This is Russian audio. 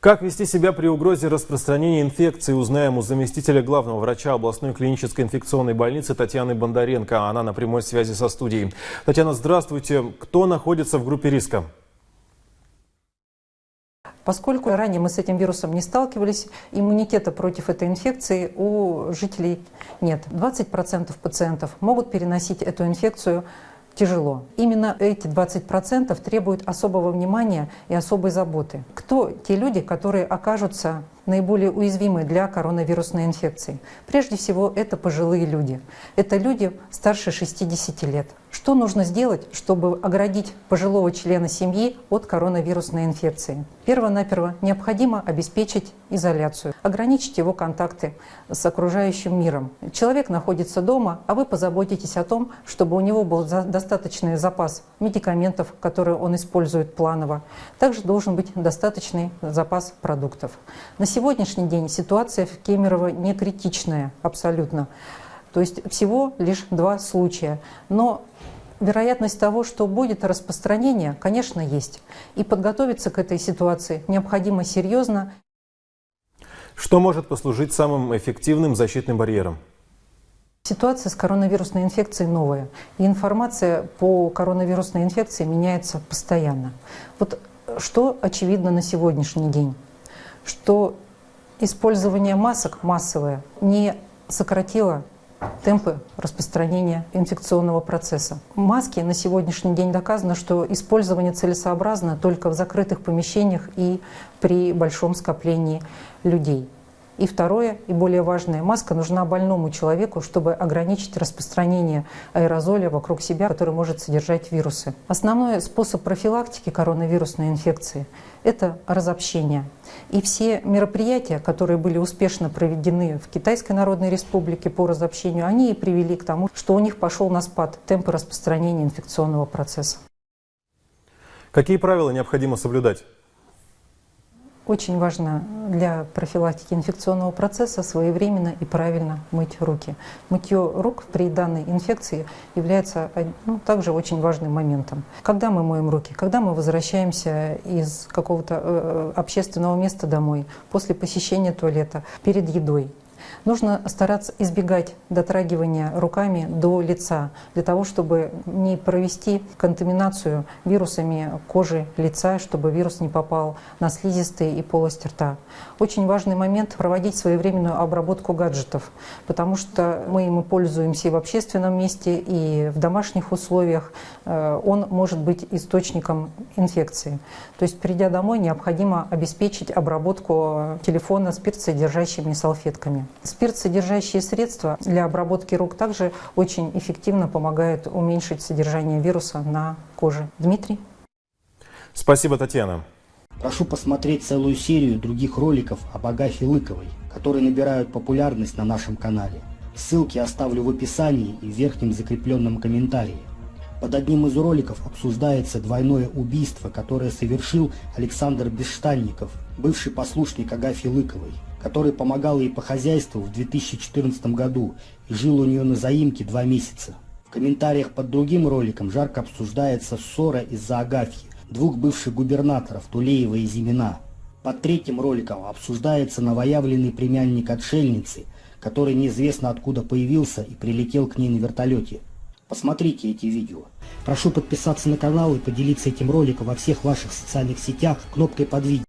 Как вести себя при угрозе распространения инфекции, узнаем у заместителя главного врача областной клинической инфекционной больницы Татьяны Бондаренко. Она на прямой связи со студией. Татьяна, здравствуйте. Кто находится в группе риска? Поскольку ранее мы с этим вирусом не сталкивались, иммунитета против этой инфекции у жителей нет. 20% пациентов могут переносить эту инфекцию тяжело. Именно эти 20% требуют особого внимания и особой заботы. Кто те люди, которые окажутся наиболее уязвимы для коронавирусной инфекции? Прежде всего, это пожилые люди. Это люди старше 60 лет. Что нужно сделать, чтобы оградить пожилого члена семьи от коронавирусной инфекции? Перво-наперво необходимо обеспечить изоляцию, ограничить его контакты с окружающим миром. Человек находится дома, а вы позаботитесь о том, чтобы у него был достаточный запас медикаментов, которые он использует планово. Также должен быть достаточный запас продуктов. На сегодняшний день ситуация в Кемерово не критичная абсолютно. То есть всего лишь два случая. Но вероятность того, что будет распространение, конечно, есть. И подготовиться к этой ситуации необходимо серьезно. Что может послужить самым эффективным защитным барьером? Ситуация с коронавирусной инфекцией новая. И информация по коронавирусной инфекции меняется постоянно. Вот что очевидно на сегодняшний день? Что использование масок массовое не сократило темпы распространения инфекционного процесса. Маски на сегодняшний день доказано, что использование целесообразно только в закрытых помещениях и при большом скоплении людей. И второе, и более важное, маска нужна больному человеку, чтобы ограничить распространение аэрозоля вокруг себя, который может содержать вирусы. Основной способ профилактики коронавирусной инфекции – это разобщение. И все мероприятия, которые были успешно проведены в Китайской Народной Республике по разобщению, они и привели к тому, что у них пошел на спад темпы распространения инфекционного процесса. Какие правила необходимо соблюдать? Очень важно для профилактики инфекционного процесса своевременно и правильно мыть руки. Мытье рук при данной инфекции является ну, также очень важным моментом. Когда мы моем руки? Когда мы возвращаемся из какого-то э, э общественного места домой, после посещения туалета, перед едой. Нужно стараться избегать дотрагивания руками до лица, для того, чтобы не провести контаминацию вирусами кожи лица, чтобы вирус не попал на слизистые и полость рта. Очень важный момент – проводить своевременную обработку гаджетов, потому что мы ими пользуемся и в общественном месте, и в домашних условиях. Э, он может быть источником инфекции. То есть, придя домой, необходимо обеспечить обработку телефона спиртсодержащими салфетками. Спирт-содержащие средства для обработки рук также очень эффективно помогают уменьшить содержание вируса на коже. Дмитрий? Спасибо, Татьяна. Прошу посмотреть целую серию других роликов об Агафе Лыковой, которые набирают популярность на нашем канале. Ссылки оставлю в описании и в верхнем закрепленном комментарии. Под одним из роликов обсуждается двойное убийство, которое совершил Александр Бесштанников, бывший послушник Агафьи Лыковой, который помогал ей по хозяйству в 2014 году и жил у нее на заимке два месяца. В комментариях под другим роликом жарко обсуждается ссора из-за Агафьи, двух бывших губернаторов Тулеева и Зимина. Под третьим роликом обсуждается новоявленный племянник отшельницы, который неизвестно откуда появился и прилетел к ней на вертолете. Посмотрите эти видео. Прошу подписаться на канал и поделиться этим роликом во всех ваших социальных сетях кнопкой под видео.